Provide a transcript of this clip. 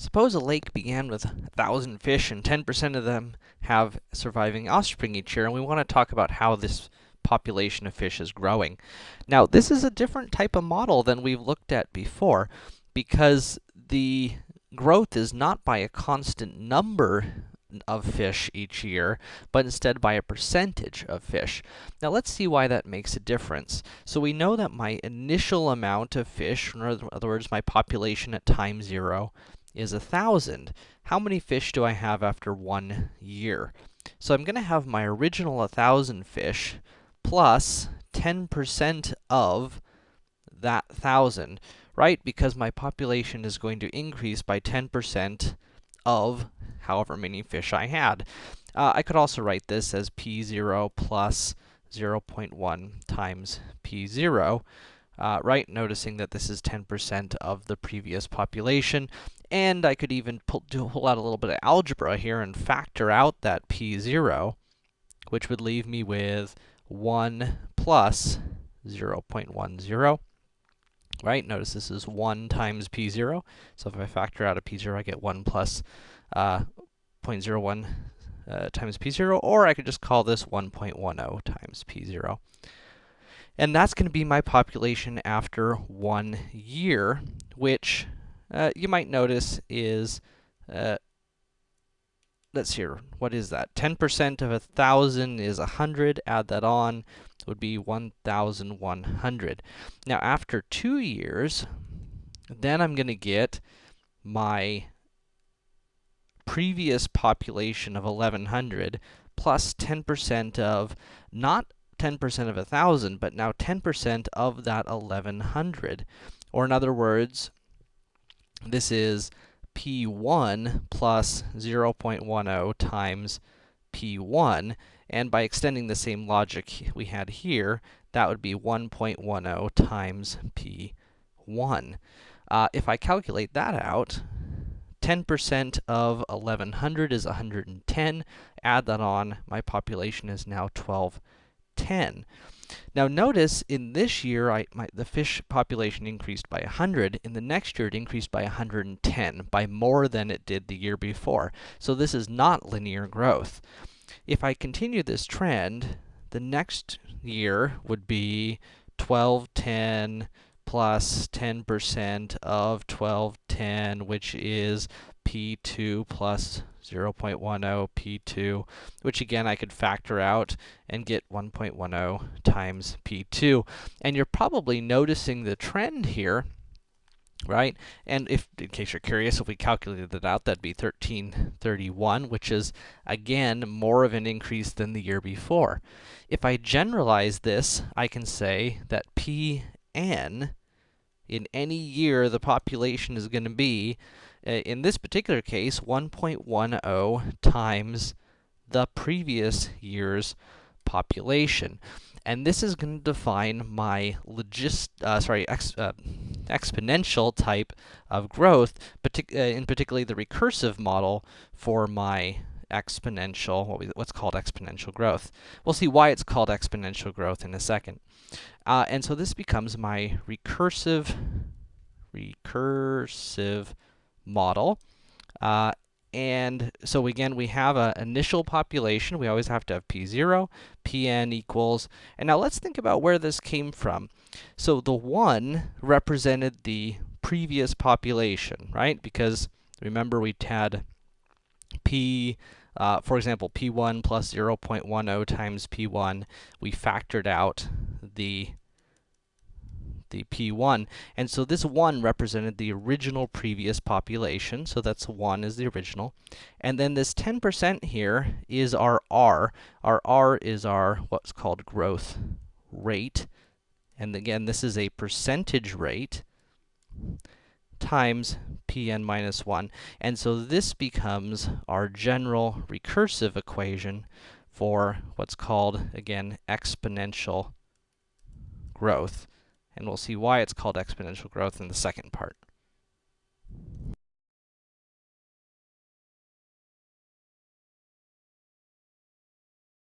Suppose a lake began with 1,000 fish and 10% of them have surviving offspring each year, and we want to talk about how this population of fish is growing. Now, this is a different type of model than we've looked at before, because the growth is not by a constant number of fish each year, but instead by a percentage of fish. Now let's see why that makes a difference. So we know that my initial amount of fish, in other words, my population at time zero, is a thousand. How many fish do I have after one year? So I'm gonna have my original 1,000 fish plus 10% of that 1,000, right? Because my population is going to increase by 10% of however many fish I had. Uh, I could also write this as p0 plus 0.1 times p0, uh, right? Noticing that this is 10% of the previous population. And I could even pull, do, pull out a little bit of algebra here and factor out that p0, which would leave me with 1 plus 0.10. Right? Notice this is 1 times p0. So if I factor out a p0, I get 1 plus, uh, 0.01 uh, times p0, or I could just call this 1.10 times p0. And that's going to be my population after one year, which uh, you might notice is, uh, let's see here, what is that? 10% of a 1,000 is 100, add that on, would be 1,100. Now, after two years, then I'm going to get my previous population of 1,100 plus 10% of not 10% of a 1,000, but now 10% of that 1,100. Or in other words, this is p1 plus 0.10 times p1, and by extending the same logic we had here, that would be 1.10 times p1. Uh, if I calculate that out, 10% of 1100 is 110. Add that on, my population is now 1210. Now notice in this year, I, my, the fish population increased by 100. In the next year, it increased by 110, by more than it did the year before. So this is not linear growth. If I continue this trend, the next year would be 1210 plus 10% of 1210, which is p2 plus 0.10 p2, which again I could factor out and get 1.10 times p2. And you're probably noticing the trend here, right? And if, in case you're curious, if we calculated it out, that'd be 1331, which is, again, more of an increase than the year before. If I generalize this, I can say that Pn, in any year the population is going to be in this particular case, 1.10 times the previous year's population. And this is going to define my logist, uh, sorry, ex, uh, exponential type of growth, partic uh, in particularly the recursive model for my exponential, what we, what's called exponential growth. We'll see why it's called exponential growth in a second. Uh, and so this becomes my recursive, recursive model. Uh, and so again, we have an initial population. We always have to have p0, pn equals, and now let's think about where this came from. So the 1 represented the previous population, right? Because remember we had p, uh, for example, p1 plus 0.10 times p1. We factored out the the P1. And so this 1 represented the original previous population, so that's 1 is the original. And then this 10% here is our R. Our R is our what's called growth rate. And again, this is a percentage rate times Pn minus 1. And so this becomes our general recursive equation for what's called, again, exponential growth and we'll see why it's called exponential growth in the second part.